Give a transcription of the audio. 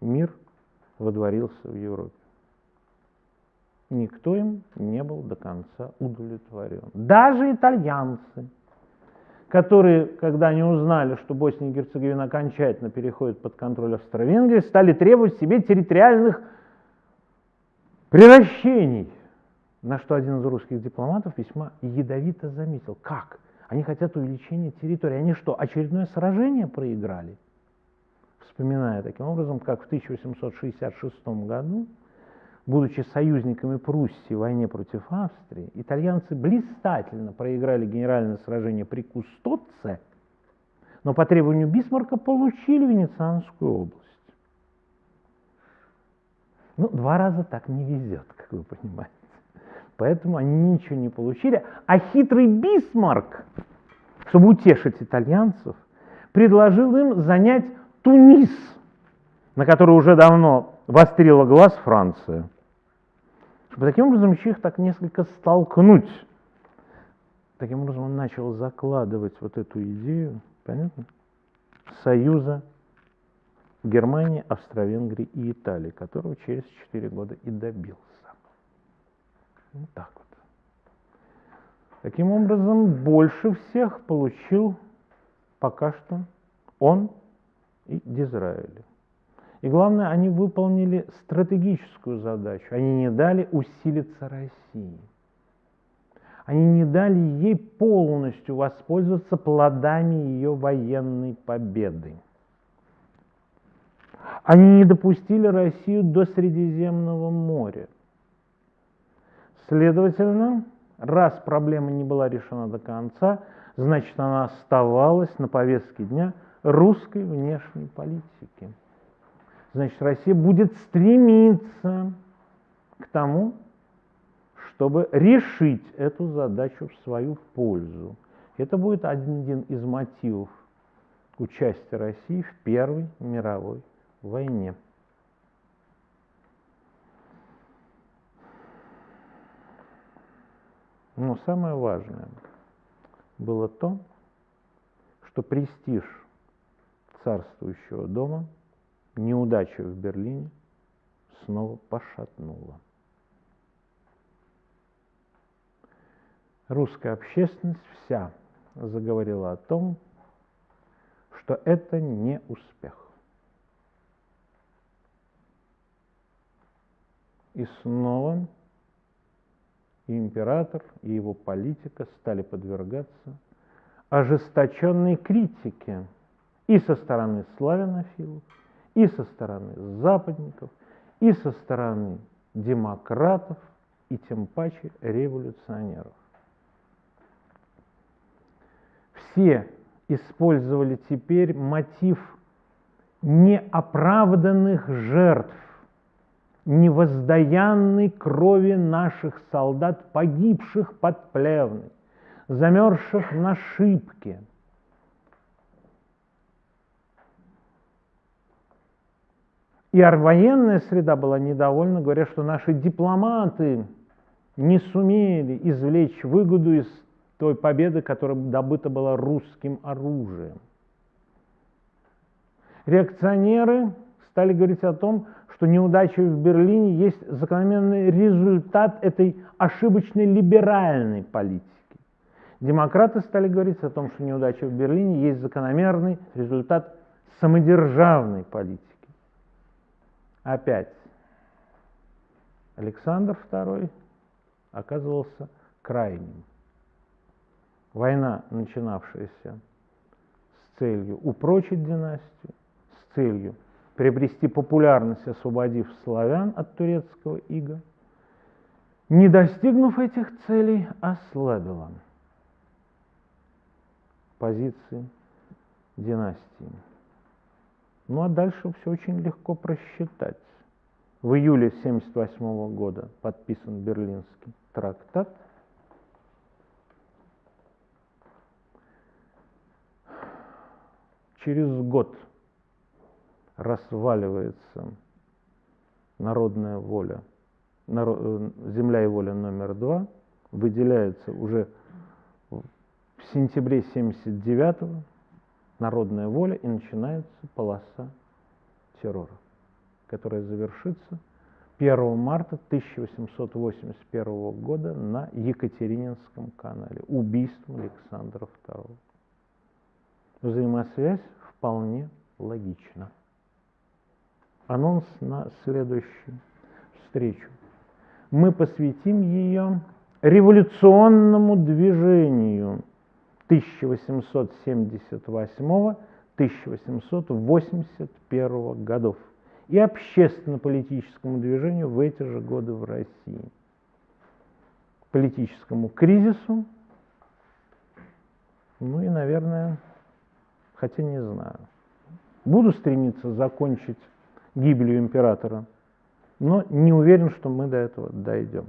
мир водворился в Европе. Никто им не был до конца удовлетворен. Даже итальянцы, которые, когда они узнали, что Босния и Герцеговина окончательно переходит под контроль Австро-Венгрии, стали требовать себе территориальных превращений, на что один из русских дипломатов весьма ядовито заметил. Как? Они хотят увеличения территории. Они что, очередное сражение проиграли? Вспоминая таким образом, как в 1866 году, будучи союзниками Пруссии в войне против Австрии, итальянцы блистательно проиграли генеральное сражение при Кустоце, но по требованию Бисмарка получили Венецианскую область. Ну, два раза так не везет, как вы понимаете. Поэтому они ничего не получили. А хитрый Бисмарк, чтобы утешить итальянцев, предложил им занять Тунис, на который уже давно вострила глаз Франция. Чтобы таким образом еще их так несколько столкнуть. Таким образом он начал закладывать вот эту идею, понятно, союза Германии, Австро-Венгрии и Италии, которого через 4 года и добился. Вот так вот. Таким образом, больше всех получил пока что он и Дизраэли. И главное, они выполнили стратегическую задачу. Они не дали усилиться России. Они не дали ей полностью воспользоваться плодами ее военной победы. Они не допустили Россию до Средиземного моря. Следовательно, раз проблема не была решена до конца, значит, она оставалась на повестке дня русской внешней политики. Значит, Россия будет стремиться к тому, чтобы решить эту задачу в свою пользу. Это будет один из мотивов участия России в Первой мировой войне. Но самое важное было то, что престиж царствующего дома неудача в Берлине снова пошатнула. Русская общественность вся заговорила о том, что это не успех. И снова и император, и его политика стали подвергаться ожесточенной критике и со стороны славянофилов, и со стороны западников, и со стороны демократов, и тем паче революционеров. Все использовали теперь мотив неоправданных жертв невоздаянной крови наших солдат, погибших под Плевной, замерзших на шибке. И военная среда была недовольна, говоря, что наши дипломаты не сумели извлечь выгоду из той победы, которая добыта была русским оружием. Реакционеры стали говорить о том, что неудача в Берлине есть закономерный результат этой ошибочной либеральной политики. Демократы стали говорить о том, что неудача в Берлине есть закономерный результат самодержавной политики. Опять Александр II оказывался крайним. Война, начинавшаяся с целью упрочить династию, с целью приобрести популярность, освободив славян от турецкого ига, не достигнув этих целей, ослабила позиции династии. Ну а дальше все очень легко просчитать. В июле 1978 года подписан Берлинский трактат. Через год разваливается народная воля, э, земля и воля номер два, выделяется уже в сентябре 79 народная воля и начинается полоса террора. которая завершится 1 марта 1881 года на Екатерининском канале. Убийством Александра II. Взаимосвязь вполне логична. Анонс на следующую встречу. Мы посвятим ее революционному движению 1878-1881 годов и общественно-политическому движению в эти же годы в России. Политическому кризису, ну и, наверное, хотя не знаю. Буду стремиться закончить гибелью императора, но не уверен, что мы до этого дойдем.